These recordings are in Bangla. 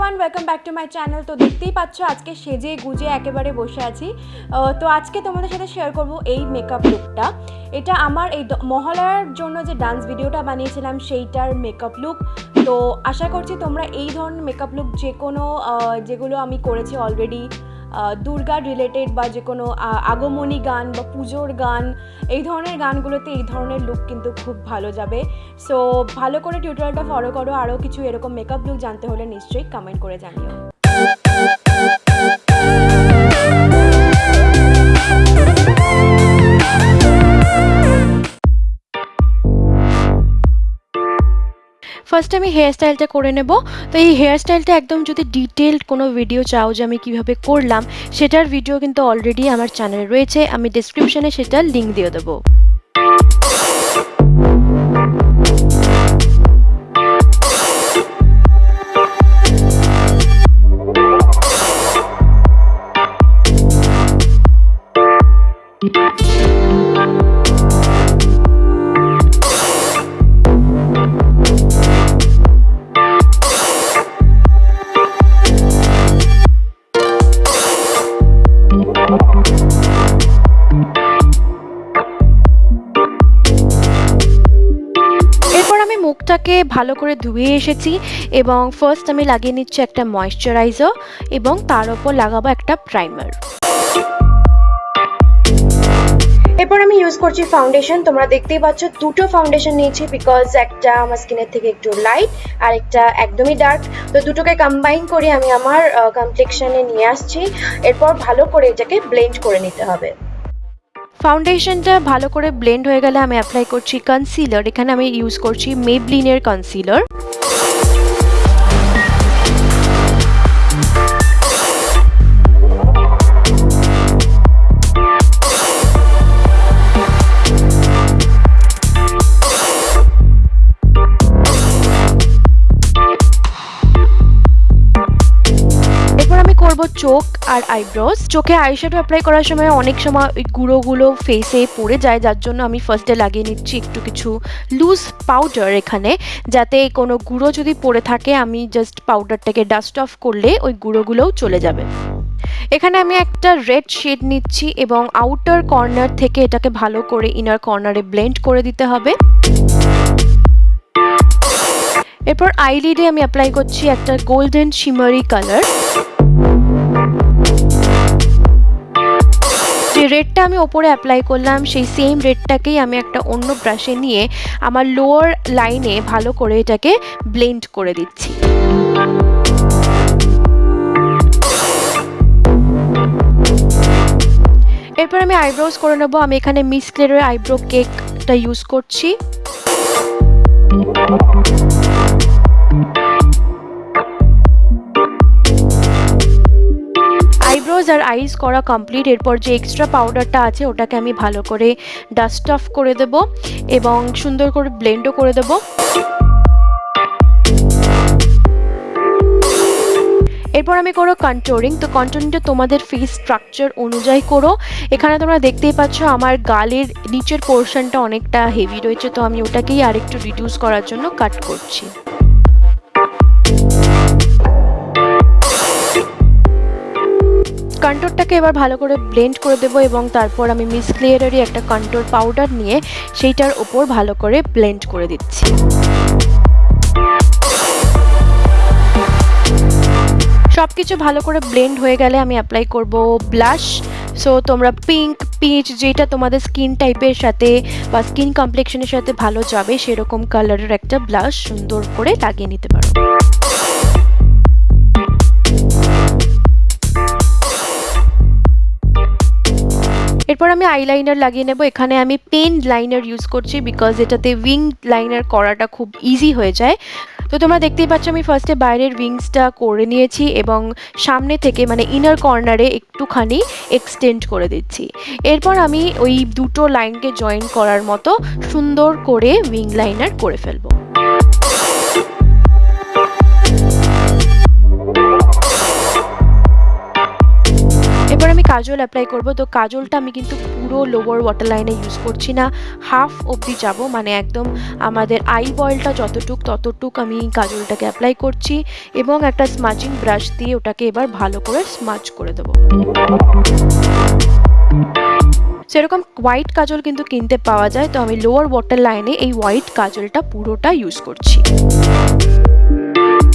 Everyone welcome back to my channel তো দেখতেই পাচ্ছ, আজকে সেজে গুজে একেবারে বসে আছি। তো আজকে তোমাদের সাথে শেয়ার করব এই মেকআপ লুকটা এটা আমার এই মহালয়ার জন্য যে ডান্স ভিডিওটা বানিয়েছিলাম, সেইটার মেকআপ লুক তো আশা করছি তোমরা এই ধরনের মেকআপ লুক যে কোনো যেগুলো আমি করেছি অলরেডি দুর্গা রিলেটেড বা যে কোনো আগমনী গান বা পুজোর গান, এই ধরনের গানগুলোতে এই ধরনের লুক কিন্তু খুব ভালো যাবে। সো ভালো করে টিউটোরিয়ালটা ফলো করো আরও কিছু এরকম মেকআপ লুক জানতে হলে নিশ্চয়ই কমেন্ট করে জানিও। ফার্স্ট আমি হেয়ার স্টাইলটা করে নেব। তো এই হেয়ার স্টাইলটা একদম যদি ডিটেলড কোনো ভিডিও চাও যে আমি কীভাবে করলাম, সেটার ভিডিও কিন্তু অলরেডি আমার চ্যানেলে রয়েছে। আমি ডিসক্রিপশনে সেটার লিঙ্ক দিয়ে দেবো। এরপর মুখটাকে ভালো করে ধুয়ে এসেছি এবং ফার্স্ট আমি লাগিয়ে নিচ্ছি একটা ময়শ্চারাইজার এবং তার ওপর লাগাবো একটা প্রাইমার এরপর আমি ইউজ করছি ফাউন্ডেশন তোমরা দেখতেই পাচ্ছ দুটো ফাউন্ডেশন নিয়েছি বিকজ একটা আমার স্কিনের থেকে একটু লাইট আর একটা একদমই ডার্ক তো দুটোকে কম্বাইন করে আমি আমার কমপ্লেকশনে নিয়ে আসছি। এরপর ভালো করে এটাকে ব্লেন্ড করে নিতে হবে। ফাউন্ডেশনটা ভালো করে ব্লেন্ড হয়ে গেলে আমি অ্যাপ্লাই করছি কনসিলার এখানে আমি ইউজ করছি মেবলিনের কনসিলার করব চোখ আর আইব্রোজ চোখে আইশ্যাডো অ্যাপ্লাই করার সময় অনেক সময় ওই গুঁড়োগুলো ফেসে পড়ে যায়, যার জন্য আমি ফার্স্টে লাগিয়ে নিচ্ছি একটু কিছু লুজ পাউডার এখানে। যাতে কোনো গুঁড়ো যদি পড়ে থাকে, আমি জাস্ট পাউডারটাকে ডাস্ট অফ করলে ওই গুঁড়োগুলোও চলে যাবে। এখানে আমি একটা রেড শেড নিচ্ছি এবং আউটার কর্নার থেকে এটাকে ভালো করে ইনার কর্নারে ব্লেন্ড করে দিতে হবে। এরপর আইলিডে আমি অ্যাপ্লাই করছি একটা গোল্ডেন শিমারি কালার রেডটা আমি ওপরে অ্যাপ্লাই করলাম, সেই সেম রেডটাকেই আমি একটা অন্য ব্রাশে নিয়ে আমার লোয়ার লাইনে ভালো করে এটাকে ব্লেন্ড করে দিচ্ছি। এরপর আমি আইব্রোজ করে নেব। আমি এখানে মিস ক্লেরের আইব্রো কেকটা ইউজ করছি। আর আইস করা কমপ্লিট এরপর যে এক্সট্রা পাউডারটা আছে, ওটাকে আমি ভালো করে ডাস্ট অফ করে দেব এবং সুন্দর করে ব্লেন্ডও করে দেব। এরপর আমি করো কন্ট্রোলিং তো কন্ট্রোলিংটা তোমাদের ফেস স্ট্রাকচার অনুযায়ী করো। এখানে তোমরা দেখতেই পাচ্ছ আমার গালের নিচের পোর্শনটা অনেকটা হেভি রয়েছে, তো আমি ওটাকেই আরেকটু রিডিউস করার জন্য কাট করছি। কন্ট্রোরটাকে এবার ভালো করে ব্লেন্ড করে দেবো এবং তারপর আমি মিস ক্লিয়ারেরই একটা কন্ট্রোর পাউডার নিয়ে সেইটার ওপর ভালো করে ব্লেন্ড করে দিচ্ছি। সব কিছু ভালো করে ব্লেন্ড হয়ে গেলে আমি অ্যাপ্লাই করব ব্লাশ সো তোমরা পিঙ্ক পিচ যেটা তোমাদের স্কিন টাইপের সাথে বা স্কিন কমপ্লেকশনের সাথে ভালো যাবে, সেরকম কালারের একটা ব্লাশ সুন্দর করে লাগিয়ে নিতে পারো। এরপর আমি আইলাইনার লাগিয়ে নেব। এখানে আমি পেন লাইনার ইউজ করছি বিকজ এটাতে উইং লাইনার করাটা খুব ইজি হয়ে যায়। তো তোমরা দেখতেই পাচ্ছ আমি ফার্স্টে বাইরের উইংসটা করে নিয়েছি এবং সামনে থেকে মানে ইনার কর্নারে একটুখানি এক্সটেন্ড করে দিচ্ছি। এরপর আমি ওই দুটো লাইনকে জয়েন করার মতো সুন্দর করে উইং লাইনার করে ফেলব। কাজল অ্যাপ্লাই করব। তো কাজলটা আমি কিন্তু পুরো লোয়ার ওয়াটার লাইনে ইউজ করছি না। হাফ অবধি যাব মানে একদম আমাদের আই বয়েলটা যতটুক ততটুক আমি কাজলটাকে অ্যাপ্লাই করছি এবং একটা স্মাচিং ব্রাশ দিয়ে ওটাকে এবার ভালো করে স্মাচ করে দেবো। সেরকম হোয়াইট কাজল কিন্তু কিনতে পাওয়া যায়, তো আমি লোয়ার ওয়াটার লাইনে এই হোয়াইট কাজলটা পুরোটা ইউজ করছি।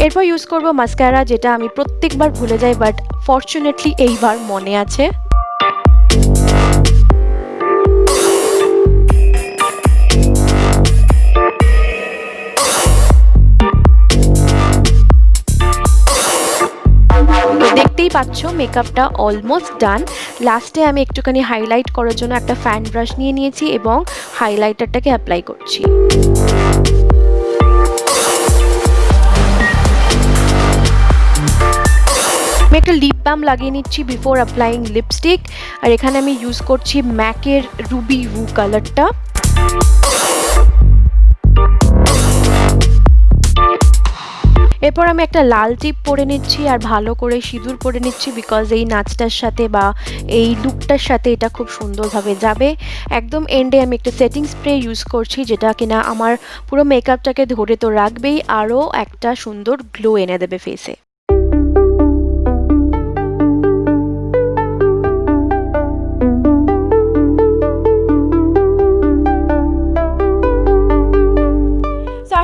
এরপর ইউজ করব মাস্কারা যেটা আমি প্রত্যেকবার ভুলে যাই বাট ফর্চুনেটলি এইবার মনে আছে। দেখতেই পাচ্ছ মেকআপটা অলমোস্ট ডান লাস্টে আমি একটুখানি হাইলাইট করার জন্য একটা ফ্যান ব্রাশ নিয়ে নিয়েছি এবং হাইলাইটারটাকে অ্যাপ্লাই করছি। আমি একটা লিপ বাম লাগিয়ে নিচ্ছি বিফোর অ্যাপ্লাইং লিপস্টিক আর এখানে আমি ইউজ করছি ম্যাকের রুবি রু কালারটা এরপর আমি একটা লাল টিপ পরে নিচ্ছি, আর ভালো করে সিঁদুর পরে নিচ্ছি বিকজ এই নাচটার সাথে বা এই লুকটার সাথে এটা খুব সুন্দরভাবে যাবে। একদম এন্ডে আমি একটা সেটিং স্প্রে ইউজ করছি, যেটা কিনা আমার পুরো মেকআপটাকে ধরে তো রাখবেই, আরও একটা সুন্দর গ্লো এনে দেবে ফেসে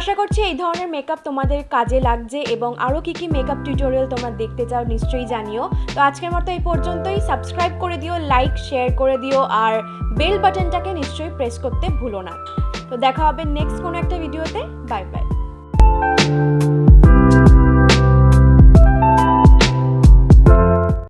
আশা করছি এই ধরনের মেকআপ তোমাদের কাজে লাগছে এবং আরও কী কী মেকআপ টিউটোরিয়াল তোমরা দেখতে চাও নিশ্চয়ই জানিও। তো আজকের মতো এই পর্যন্তই। সাবস্ক্রাইব করে দিও লাইক শেয়ার করে দিও আর বেল বাটনটাকে নিশ্চয়ই প্রেস করতে ভুলো না। তো দেখা হবে নেক্সট কোনো একটা ভিডিওতে বাই বাই